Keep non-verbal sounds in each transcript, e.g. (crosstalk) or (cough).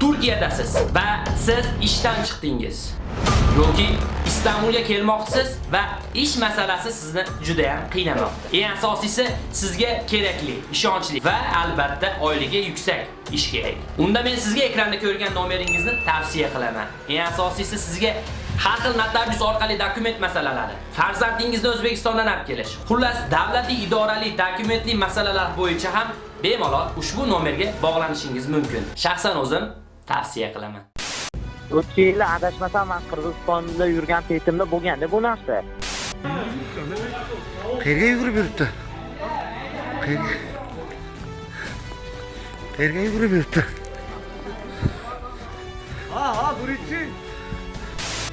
Turkiyadasiz va siz ishdan chiqdingiz yoki Istanbulga kelmoqchisiz va ish masalasi sizni juda ham qiynamoqda. Eng asosiysi sizga kerakli, ishonchli va albatta oyligi yuksak ish kerak. Unda men sizga ekranda ko'rgan nomeringizni tavsiya qilaman. Eng asosiysi sizga har xil notarius orqali dokument masalalari, farzandingizni O'zbekistondan olib kelish, xullas davlatli idorali dokumentli masalalar bo'yicha ham bemalol ushbu nomerga bog'lanishingiz mumkin. Shaxsan o'zim tavsiya qilaman. o'tgan yili adashmasam man qirg'izistonda yurgan paytimda bo'lganda bu narsa. Qayerga yugurib yuribdi? Qayerga? Yugurib yuribdi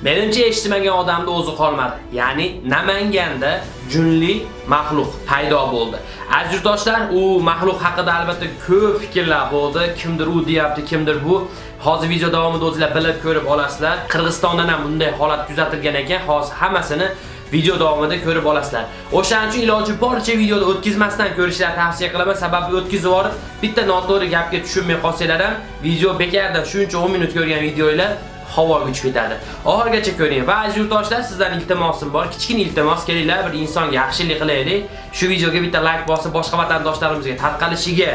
Menimcha eshitmagan odamda o'zi qolmadi. Ya'ni Namanganda junli maxluq paydo bo'ldi. Aziz yurtdoshlar, u maxluq haqida albatta ko'p fikrlar bo'ldi. Kimdir u deyapti, kimdir bu. Hozir video davomida o'zingizlar bilib ko'rib olasizlar. Qirg'izistondan ham bunday holat kuzatilgan ekan. Hozir hammasini video davomida ko'rib olasizlar. O'shaning uchun iloji boricha videoni o'tkazmasdan ko'rishlar tavsiya qilaman. Sababi o'tkazib yuborib bitta noto'g'ri gapga tushunmay qolsanglar ham video bekardan shuncha 10 minut ko'rgan videolar havoga uchib ketadi. Oxirgacha ko'ring va aziz yurtdoshlar, sizdan iltimosim bor. Kichkina iltimos, kelinglar bir insonga yaxshilik qilaylik. Shu videoga bitta like bosib, boshqa vatandoshlarimizga tarqalishiga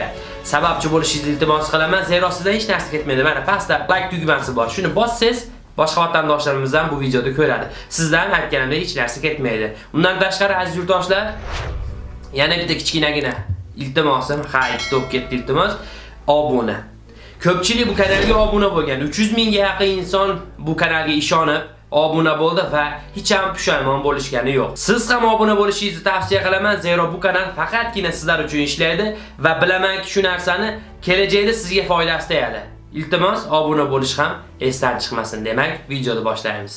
sababchi bo'lishingizni iltimos qilaman. Zero sizdan hech narsa ketmaydi. Mana pastda like tugmasi bor. Shuni bossangiz, boshqa vatandoshlarimiz ham bu videoda ko'radi. Sizdan aytganimdek hech narsa ketmaydi. Undan tashqari aziz yurtdoshlar, yana bitta kichkinagina iltimosim, ha, ikkita o'p ketdi iltimos. Obuna. Ko'pchilik bu kanalga obuna bo'lgan. 300 mingga yaqin inson bu kanalga ishonib obuna bo'ldi va hech ham pushaymon bo'lishgani yo'q. Siz ham obuna bo'lishingizni tavsiya qilaman, zero bu kanal faqatgina sizlar uchun ishlaydi va bilamanki shu narsani kelajakda sizga foydasi tegadi. Iltimos, obuna bo'lish ham esdan chiqmasin. Demak, videoni boshlaymiz.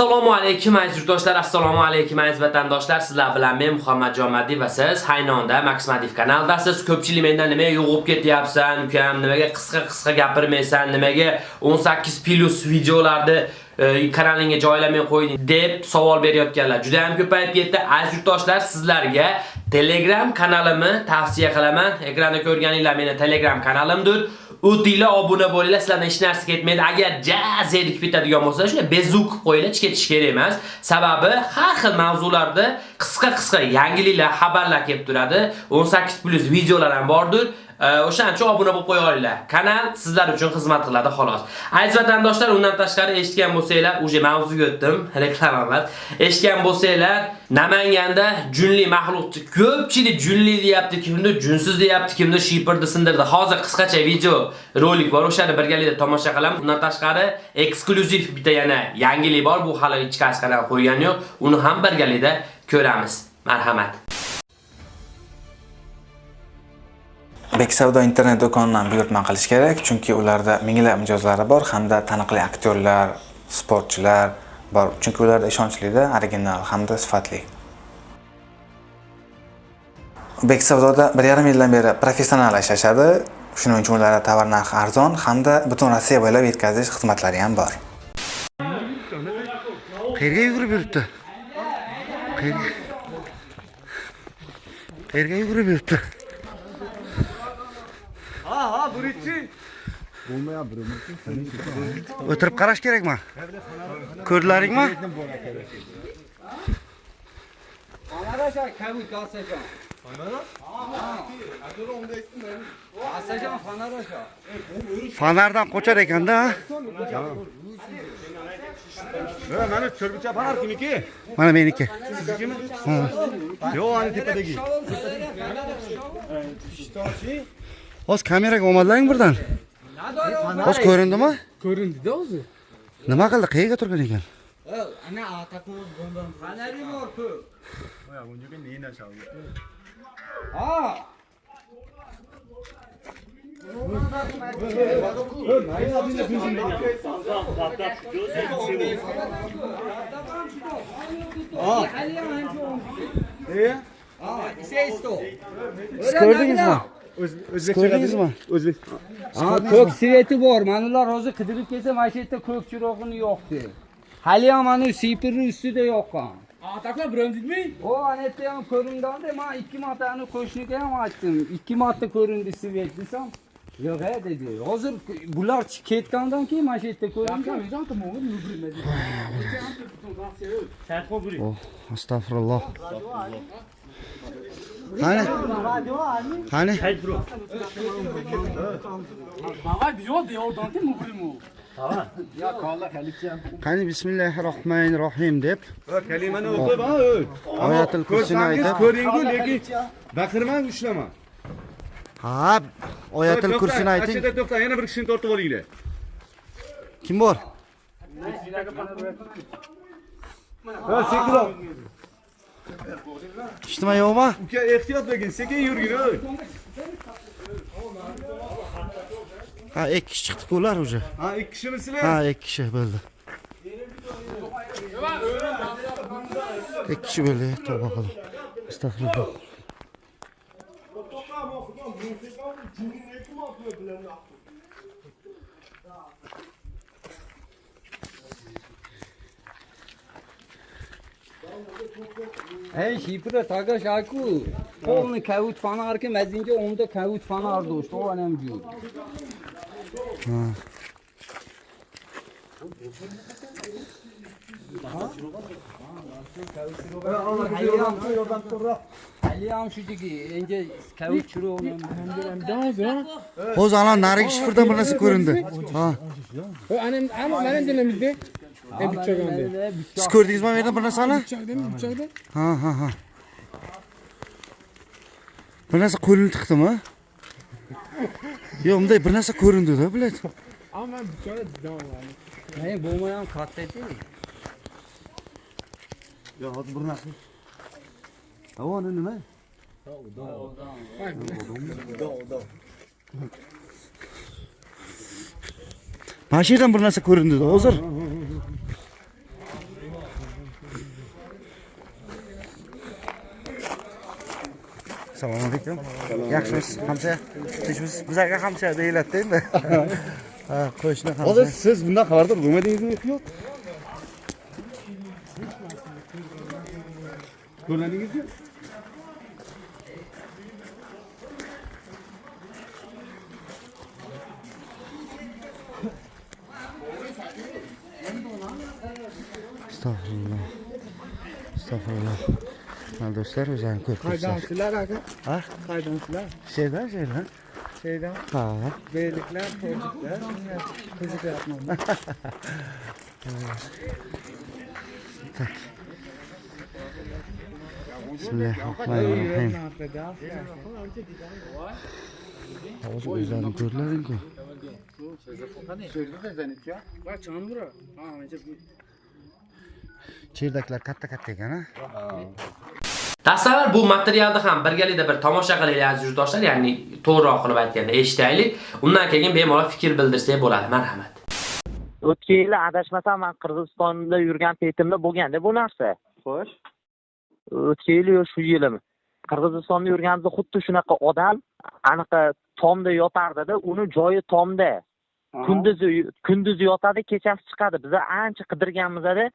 Assalomu alaykum aziz yurtdoshlar, assalomu alaykum aziz vatandoshlar. Sizlar bilan men Muhammadjon Madiv va siz Haynonda Max kanaldasiz. Ko'pchilik mendan nimaga yo'g'ib ketyapsan, ukam, nimaga qisqa-qisqa gapirmaysan, nimaga 18 plus videolarni kanalinga kanalingga joylamay qo'yding deb savol berayotganlar juda ham ko'payib ketdi. Aziz yurtdoshlar, sizlarga Telegram kanalimni tavsiya qilaman. Ekranda ko'rganinglar meni Telegram kanalimdir. O'tinglar obuna bo'linglar sizlardan hech narsa ketmaydi. Agar jazirlik bitadigan bo'lsa shunday bezuk qo'yinglar hech ketish kerak emas. Sababi har xil mavzularda qisqa qisqa yangiliklar xabarlar kelib turadi. 18 plus videolar ham bordir. O'shaning uchun obuna bo'lib qo'yinglar. Kanal sizlar uchun xizmat qiladi xolos. Aziz vatandoshlar, undan tashqari eshitgan bo'lsanglar, uje mavzuga o'tdim, (laughs) reklama emas. Eshitgan bo'lsanglar, Namanganda junli mahluqchi ko'pchilik junli deyapti, kimdir junsiz deyapti, kimdir shipirdi sindirdi. Hozir qisqacha video rolik bor, o'shani birgalikda tomosha qilamiz. Undan tashqari eksklyuziv bitta yana yangilik bor, bu hali ichkarisiga qo'ygan yo'q. Uni ham birgalikda ko'ramiz. Marhamat. Beksavdo internet do'konidan buyurtma qilish kerak, chunki ularda minglab mijozlari bor hamda taniqli aktyorlar, sportchilar bor. Chunki ularda ishonchlida, original hamda sifatli. Beksavdoda 1,5 yildan beri professional ishlashadi. Shuning uchun ularda tovar narxi arzon hamda butun Rossiya bo'ylab yetkazish xizmatlari ham bor. qayerga yugurib yuribdi qayerga qayerga yugurib yuribdi o'tirib qarash kerakmi? Ko'rdilaringmi? Fonardan qochar ekanda mana cho'rbicha banar kimniki mana meniki. Siznikimi yo'q ani tepadagi hozir kameraga olmadilaring birdan. Hozir ko'rindimi ko'rindida o'zi. Nima qildi? Qayerga turgan ekan? Ana atakoz bomba fanari bor-ku bunga ne narsa ha! Siz ko'rdingizmi o'zbekcha ko'rdingizmi o'zbek Ha, ko'k sveti bor. Mana ular hozir qidirib kelsa, mana shu yerda ko'k chirog'ini yoqdi. Hali ham mana sipirni ustida yoqqan. Ataklar birontidmi? O, ana yerda ham ko'ringanda, men ikki martani qo'shniga ham aytdim. Ikki marta ko'rindi svet desam, yo'q a dedi. Hozir bular ch- ketgandan keyin mana shu yerda ko'rindi. oh astag'firulloh qani qani qani bismillahi rohmanir rohim deb. Kalimani o'qib ha o'y oyatul kursini aytib. ko'ringu lekin baqirmang ushlama. Ha oyatul kursini ayting. To'xta yana bir kishini tortib olinglar. Kim bor? Ha sekinroq eshitma yo'qmi uka ehtiyot bo'lgin sekin yurgin o'y ha ikki kishi chiqdiku ular уже ha ikki kishimisizlar ha ikki kishi bo'ldi ikki kishi bo'ldi tavba qilib astag'firulloh Ey, shipra tagash aku. Полный каут фонарки, мәзинге онда каут фонар дошт. О, анам жуд. Hali ham shu degi, endi kavut chiro hozir ana narigi shifrdan narsa ko'rindi ha siz ko'rdingizmi bu yerdan bir narsani ha ha ha. Bir narsa qo'lini tiqdimi yo'q bunday bir narsa ko'rindida блядь Hey, bo'lmayam katta edi. yo'q hozir bir narsa havoni nima mana shu yerdan bir narsa ko'rindida hozir assalomu alaykum. Yaxshimisiz hamsa tinchmisiz bizlarga hamsa deyiladida endi. Ha qo'shni hozir siz bundan xabardor bo'lmadingizmi yo'q? Ko'rmadingizmi? Mana do'stlar o'zlarini ko'rib turibsizlar Qaydansizlar aka? ha? Qaydansizlar? şeydan şeydan Şeydan ha. Beyliklar, tojiklar, qiziqyapman. (laughs) bismillahirrohmanirrohim hozir o'zlaring ko'rdilaringku cherdaklar katta katta ekan a Tasavvur bu materialni ham birgalikda bir tomosha qilaylik aziz yurtdoshlar, ya'ni to'g'riroq qilib aytganda eshitaylik. Undan keyin bemalol fikr bildirsak bo'ladi. Marhamat. o'tgan yili adashmasam man qirg'izistonda yurgan paytimda bo'lganda bu narsa Xo'sh. o'tgan yili yo shu yilim qirg'izistonda yurganimizda xuddi shunaqa odam anaqa tomda yotardida uni joyi tomda kunduzi kunduzi yotadi kechasi chiqadi biza ancha qidirganmizda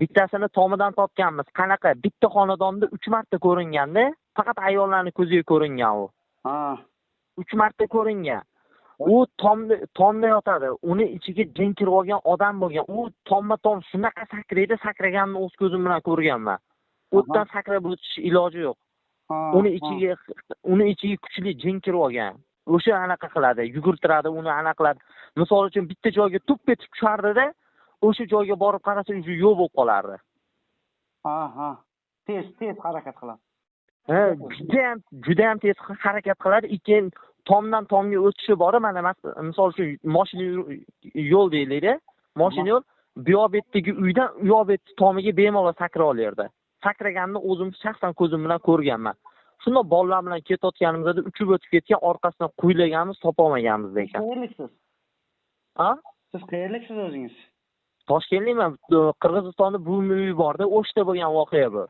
bittasini tomidan topganmiz. Qanaqa? Bitta xonadonda uch marta ko'ringanda faqat ayollarni ko'ziga ko'ringan u. Ha. uch marta ko'ringan. U tomda tomda yotadi. Uni ichiga jin kirib olgan odam bo'lgan. U tomma tom shunaqa sakraydi sakraganini o'z ko'zim bilan ko'rganman. O'tdan sakrab o'tish iloji yo'q. Uni ichiga uni ichiga kuchli jin kirib olgan. O'sha anaqa qiladi yugurtiradi uni anaqa qiladi. Misol uchun bitta joyga tup etib tushardida o'sha joyga borib qarasa уже yo'q bo'lib qolardi Ha, ha. Tez, tez harakat qiladi. ha judayam judayam tez harakat qiladi keyin tomdan tomga o'tishi bor mana misol uchun moshina yo'l deylikda moshina yo'l bu yoq betdagi uydan u yoq betni tomiga bemalol sakra olerdi sakraganini o'zim shaxsan ko'zim bilan ko'rganman shundoq bolalar bilan ketayotganimizda uchib o'tib ketgan orqasidan quylaganmiz topolmaganmiz ekan Qayerliksiz? ha Siz qayerliksiz o'zingiz? Toshkentlikman qirg'izistonda buvimni uyi borda o'shda bo'lgan voqea bu.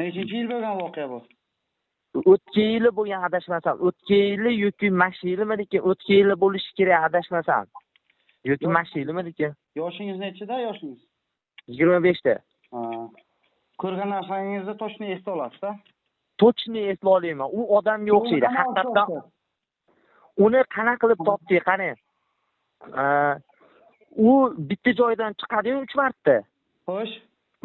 Nechinchi yil bo'lgan voqea bu? o'tgan yili bo'lgan adashmasam o'tgan yili yoki mana shu yilimi lekin o'tgan yili bo'lishi kerak adashmasam. Yoki mana shu Yoshingiz nechida yoshingiz? yigirma beshda. Ko'rgan narsangizni точно esda olasiz-da? точно eslay olmayman u odamga o'xshaydi. Haqiqatdan uni qanaqa qilib topdik qarang Aa, u bitta joydan chiqadiyu uch marta Xo'sh.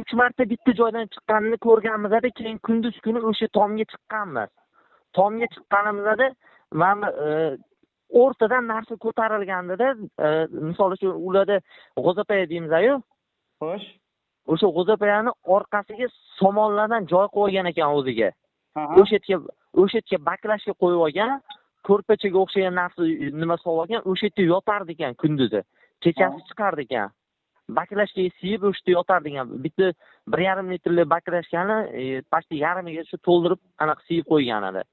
uch marta bitta joydan chiqqanini ko'rganmizda keyin kunduz kuni o'sha tomga chiqqanmiz tomga chiqqanimizda mana e, o'rtadan narsa ko'tarilgandida e, misol uchun ularda g'o'zapaya deymiz-ku Xo'sh. o'sha g'o'zapayani orqasiga somonlardan joy qo'yib olgan ekan o'ziga Ha. o'sha yerga o'sha yerga baklashga qo'yib olgan ko'rpachaga o'xshagan narsa nima solib olgan o'sha yerda yotardi ekan kunduzi kechasi chiqardi ekan baklashga siyib o'sha yerda yotardi ekan bitta bir yarim litrli baklashkani e, почти yarmiga shu to'ldirib anaqa siyib qo'ygan edi.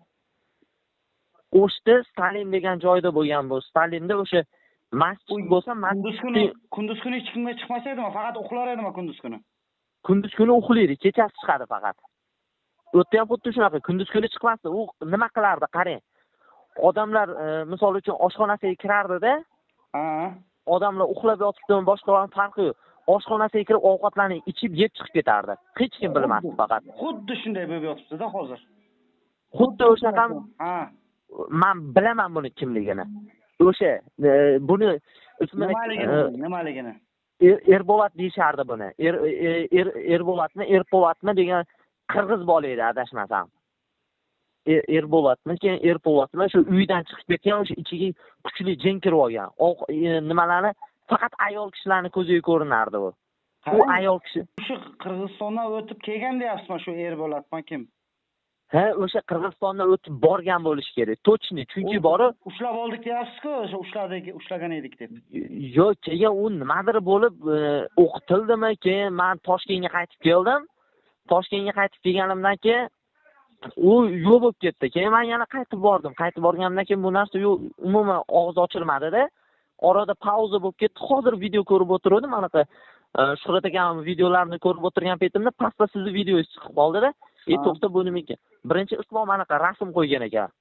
O'shda stalin degan joyda bo'lgan bu. Stalinda o'sha masjid bo'lsa Kunduz kuni kunduz kuni hech kimga chiqmas edimi? Faqat uxlar edimi kunduz kuni? kunduz kuni uxlaydi kechasi chiqadi faqat. U yerda ham xuddi shunaqa kunduz kuni chiqmasdi. U nima qilardi qarang? Odamlar e, misol uchun oshxonasiga kirardida. Odamlar uxlab yotibdimi boshqa farqi yo'q oshxonasiga kirib ovqatlarni ichib yeb chiqib ketardi hech kim bilmasdi faqat Xuddi shunday bo'lib yotibdi-da hozir. xuddi o'shaqa Ha. man bilaman buni kimligini o'sha e, buni Nimaligini, e, biling, nimaligini? Er- erbolat deyishardi buni er er- er erbolatmi erpolatmi degan qirg'iz bola edi adashmasam erbolatmi keyin erpolatmi shu uydan chiqib ketgan o'sha ichiga kuchli jin kirib olgan. Ovq- e, nimalarni? Faqat ayol kishilarni ko'ziga ko'rinardi u u ayol kishi Shu Qirg'izistondan o'tib kelgan deyapsizmi shu er bo'ladimi kim? ha o'sha qirg'izistondan o'tib borgan bo'lishi kerak. Точно chunki borib Ushlab oldik deyapsiz-ku, o'sha ushladik, ushlagan edik deb. yo'q keyin u nimadir bo'lib e, o'qitildimi keyin? Man toshkentga qaytib keldim. Toshkentga qaytib kelganimdan keyin u yo'q bo'lib ketdi. Keyin man yana qaytib bordim. Qaytib borganimdan keyin bu narsa yo'q umuman og'iz ochilmadida. Orada pauza bo'lib ketdi. Hozir video ko'rib o'tiruvdim. Anaqa e, shuhrat akam videolarini ko'rib o'tirgan paytimda pastda sizni videongiz chiqib qoldida. E to'xta bu nima ekan birinchi islom anaqa rasm qo'ygan ekan.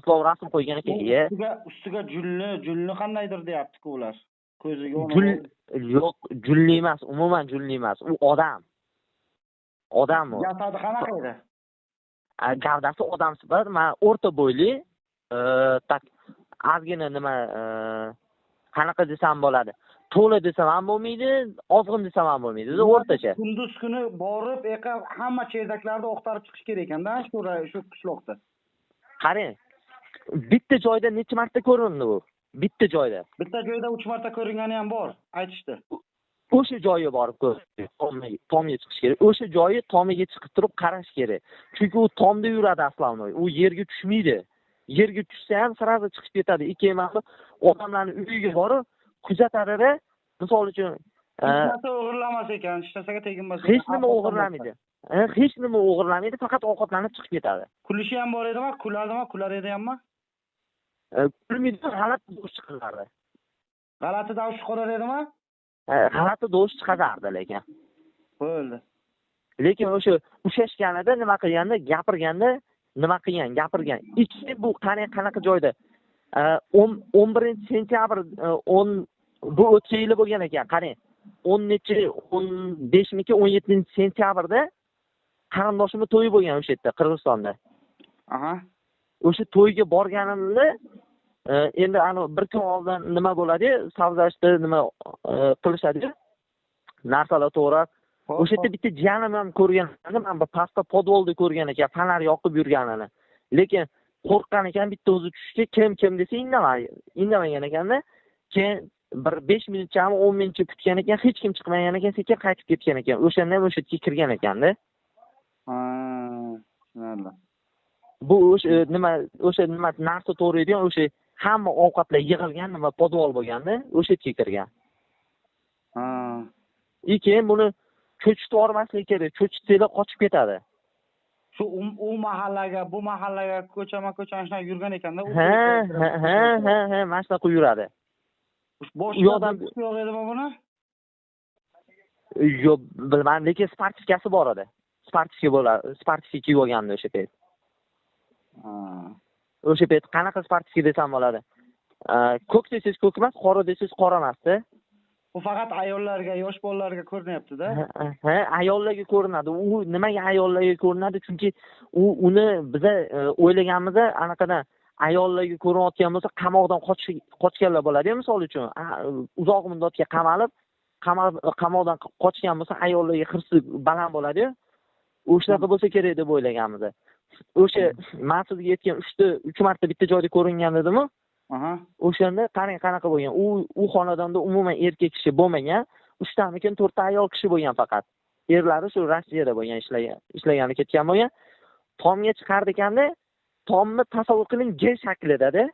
Islom rasm qo'ygan ekan e Ustiga julni, julni qandaydir deyapti-ku ular. Ko'ziga Jul yo'q julli emas umuman julli emas. U odam. Odam u. Jasadi qanaqa edi? Gavdasi odam sifat man o'rta bo'yli e, tak ozgina nima e, qanaqa desam bo'ladi to'la desam ham bo'lmaydi ozg'in desam ham bo'lmaydi. O'rtacha. Kunduz kuni borib, eqa hamma cherdaklarni oqtarib chiqish kerak ekanda shu shu qishloqda. qarang bitta joyda necha marta ko'rindi u bitta joyda. Bitta joyda 3 marta ko'ringani ham bor, aytishdi. O'sha joyiga borib ko'rish tomga chiqish kerak o'sha joyi tomiga chiqib turib qarash kerak chunki u tomda yuradi aslovnoy u yerga tushmaydi yerga tushsa ham sразу chiqib ketadi ikki emas odamlarni uyiga borib kuzatadida misol uchun e, Hech narsa o'g'irlamas ekan, hech narsaga teginmas. ekan. hech nima o'g'irlamaydi E, hech nima o'g'irlamaydi faqat ovqatlanib chiqib ketadi Kulishi ham bor edimi? Kuladimi? Kular edi hamma? E, kulmaydi g'alati do'st chiqaradi G'alati davsh chiqarar edimi? E, g'alati do'st chiqarardi lekin. Bo'ldi. lekin o'sha ushlashganida nima qilganda gapirganda nima qilgan gapirgan. Ikki bu qani qanaqa joyda? O'n o'n birinchi sentyabr e, o'n bu o'tgan yili bo'lgan ekan qarang o'n nechi o'n beshmiki o'n yettinchi sentyabrda qarindoshimni to'yi bo'lgan o'sha yerda qirg'izistonda. Aha. o'sha to'yga borganimda e, endi anavi bir kun oldin nima bo'ladiyu savzashda nima e, qilishadiyu narsalar to'g'rab o'sha yerda bitta jiyanim ham ko'rgan man bu pastda podvolda ko'rgan ekan fonar yoqib yurganini. Lekin qo'rqqan ekan bitta o'zi tushishga kim kim desa indamadi indamagan ekanda keyin bir besh minutchami o'n minutcha kutgan ekan hech kim chiqmagan ekan sekin qaytib ketgan ekan. O'shanda ham o'sha yerga kirgan ekanda. Tushunarli. bu o'sha nima o'sha nima narsa to'g'raydigan o'sha hamma ovqatlar yig'ilgan nima podvol bo'lganda o'sha yerga kirgan и keyin buni ko'chitib yubormaslik kerak ko'chitsanglar qochib ketadi Shu u- mahallaga, bu mahallaga ko'chama ko'chama shunaqa yurgan ekanda. ha ha ha ha ha mana shunaqa yuradi Boshqa u yoqdan- yo'q edimi buni? yo'q bilmadim lekin sportivkasi bor edi sportivka bo'ladi sportivka kiyib olgandi o'sha payt. O'sha payt qanaqa sportski desam bo'ladi? Ko'k desangiz ko'k emas qora desangiz qora emasda Bu faqat ayollarga, yosh bolalarga ko'rinyapti-da. Ha, ayollarga ko'rinadi. U nimaga ayollarga ko'rinadi? Chunki u uni biza e, o'ylaganimizda anaqada ayollarga ko'rinayotgan bo'lsa qamoqdan qochganlar bo'ladi misol uchun. Uzoq muddatga qamalib qamal- qamoqdan qochgan bo'lsa ayollarga hirsi baland bo'ladiyu o'shunaqa bo'lsa kerak deb o'ylaganmiz o'sha man sizga aytgan uchta uch marta bitta joyda ko'ringan dedimu o'shanda qarang qanaqa bo'lgan. U u xonadonda umuman erkak kishi bo'lmagan uchtamikin to'rtta ayol kishi bo'lgan faqat. Erlari shu rossiyada bo'lgan ishlagan ishlagani ketgan bo'lgan. Tomga chiqar ekanda tomni tasavvur qiling g shaklidada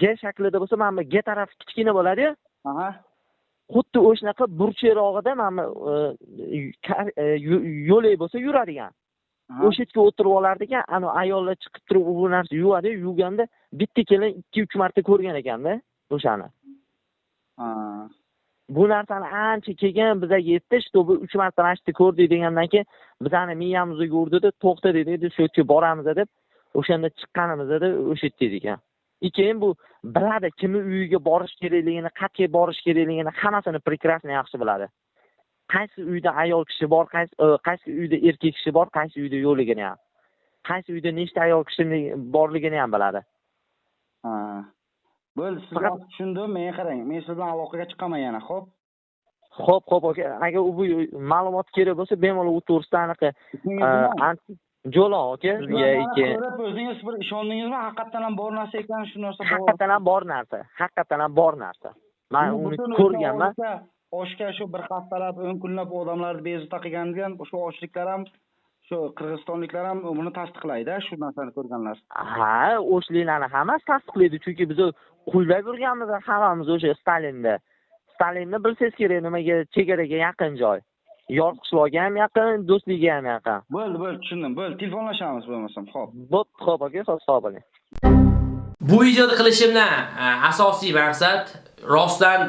g shaklida bo'lsa mana bu g tarafi kichkina bo'ladiyu. Xuddi o'shanaqa burchakroqida mana bu e, e, yo'lak bo'lsa yuradigan. O'sha yerga o'tirib olardi ekan anavi ayollar chiqib turib bu narsa yuvadi yuvganda bitta kelin ikki uch marta ko'rgan ekanda o'shani. Ha. bu narsani ancha keyin bizaga yetdi чтобы uch marta mana shu yerda ko'rdik degandan keyin bizani miyamizga urdida to'xta dedi endi shu yerga boramiz deb o'shanda chiqqanimizda o'sha yerda edik и keyin bu biladi kimni uyiga borish kerakligini qayerga borish kerakligini hammasini прекрасно yaxshi biladi qaysi uyda ayol kishi bor qaysi e, qaysi uyda erkak kishi bor qaysi uyda yo'qligini ham. Qaysi uyda nechta ayol kishi borligini ham biladi. Ha. Bo'ldi, siz Faqat- hozir tushundim. Men qarang, men siz bilan aloqaga chiqaman yana, xo'p? ho'p ho'p aka agar u bu ma'lumot kerak bo'lsa bemalol u to'g'risida anaqa jo'lon aka ko'rib o'zingiz bir ishondingizmi? Haqiqatdan ham bor narsa ekan, shu narsa haqiqatdan ham bor narsa. Haqiqatdan ham bor narsa. Man uni ko'rganman oshga shu bir haftalab, o'n kunlab odamlarni bezovta qilgan shu ochliklar ham shu qirg'izistonliklar ham buni tasdiqlaydi shu narsani ko'rganlar. ha o'shliklarni hammasi tasdiqlaydi chunki biz qulday bo'lganmiz hammamiz o'sha stalinda stalinni bilsangiz kerak nimaga chegaraga yaqin joy yor qishloqga ham yaqin do'stlikka ham yaqin Bo'ldi, bo'ldi, tushundim. Bo'ldi, telefonlashamiz bo'lmasam, xo'p. bo'pti ho'p aka sog' sog' bo'ling Bu videoni qilishimdan asosiy maqsad rostdan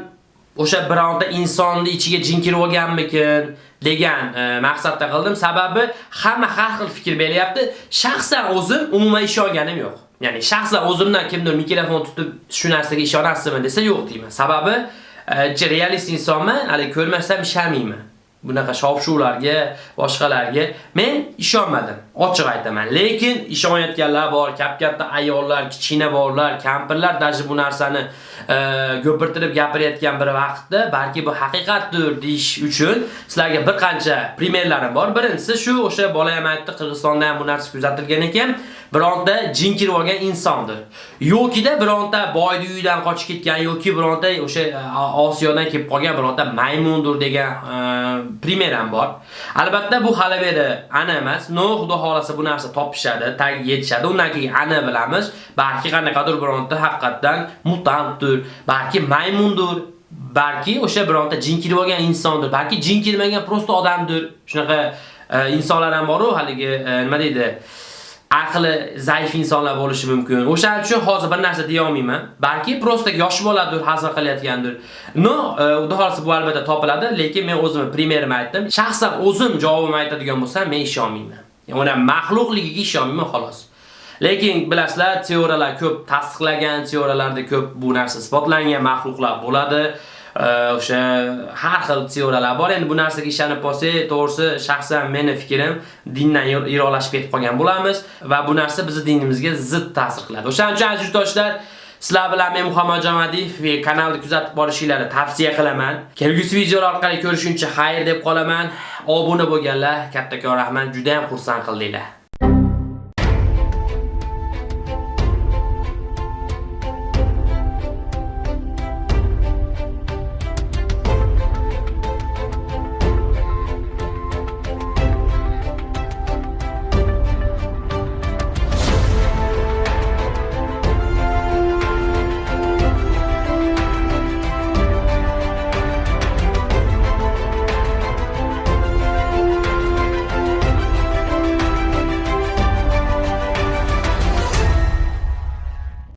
o'sha bironta insonni ichiga jin kirib olganmikin degan e, maqsadda qildim. Sababi hamma har xil fikr beryapti. Shaxsan o'zim umuman ishonganim yo'q. Ya'ni shaxsan o'zimdan kimdir mikrofon tutib shu narsaga ishonasizmi desa yo'q deyman. Sababi e, realist insonman, hali ko'rmasam ishamayman. Bunaqa shov-shuvlarga, boshqalarga men ishonmadim. Ochiq aytaman. Lekin ishonayotganlar bor, kap-katta ayollar, kichkina bolalar, kampirlar daji bu narsani e, ko'pirtirib gapirayotgan bir vaqtda balki bu haqiqatdir deish uchun sizlarga bir qancha primerlarim bor. Birinchisi shu o'sha bola ham aytdi, Qirg'izistonda ham bu narsa kuzatilgan ekan. bironta jin kirib olgan insondir. Yokida bironta boyni uyidan qochib ketgan yoki bironta o'sha e, Osiyodan kelib qolgan bironta maymundir degan e, primer ham bor. Albatta bu hali beri ana emas. No, xudo xolasa bu narsa topishadi, tag yetishadi. Undan keyin ana bilamiz. Balki qanaqadir bironta haqiqatdan mutantdir, balki maymundir, balki o'sha bironta jin kirib olgan insondir, balki jin kirmagan prosta odamdir. Shunaqa e, insonlar ham bor-ku, haligi e, nima deydi? Aqli zaif insonlar bo'lishi mumkin. O'shaning uchun hozir bir narsa deya olmayman. Balki prosta yosh boladir, hazil qilayotgandir. No, e, xudo xolasa bu albatta topiladi, lekin men o'zimni primerimni aytdim. Shaxsan o'zim javobimni aytadigan bo'lsam, men ishonmayman. Ya'ni uni maxluqligiga ishonmayman xolos. Lekin bilasizlar, teoriyalar ko'p tasdiqlagan, teoriyalarda ko'p bu narsa isbotlangan maxluqlar bo'ladi. O'sha har xil teoriyalar bor. Endi bu narsaga ishonib qolsak, to'g'risi shaxsan meni fikrim dindan yiroqlashib ketib qolgan bo'lamiz va bu narsa bizning dinimizga zid ta'sir qiladi. O'shaning uchun aziz yurtdoshlar, Sizlar bilan men Muhammad Jamadiyev va kanalni kuzatib borishingizni tavsiya qilaman. Kelgusi videolar orqali ko'rishguncha xayr deb qolaman. Obuna bo'lganlar kattakon rahmat, juda ham xursand qildinglar.